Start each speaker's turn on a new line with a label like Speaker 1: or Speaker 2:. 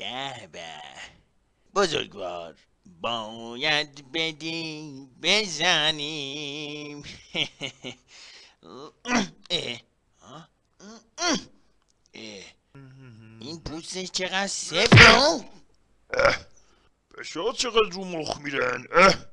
Speaker 1: به به. بزرگوار باید بدی بزنیم. این پوستش چقدر سفت؟
Speaker 2: بشه چقدر رو مخ میرن؟ اه.